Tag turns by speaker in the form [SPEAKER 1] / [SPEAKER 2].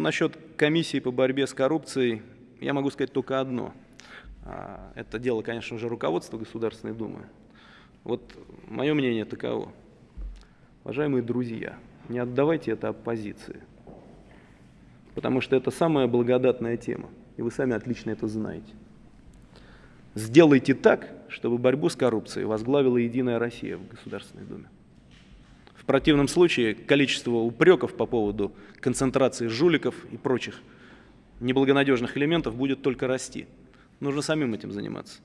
[SPEAKER 1] Ну, насчет комиссии по борьбе с коррупцией я могу сказать только одно. А, это дело, конечно же, руководства Государственной Думы. Вот мое мнение таково. Уважаемые друзья, не отдавайте это оппозиции, потому что это самая благодатная тема, и вы сами отлично это знаете. Сделайте так, чтобы борьбу с коррупцией возглавила Единая Россия в Государственной Думе. Противном случае количество упреков по поводу концентрации жуликов и прочих неблагонадежных элементов будет только расти. Нужно самим этим заниматься.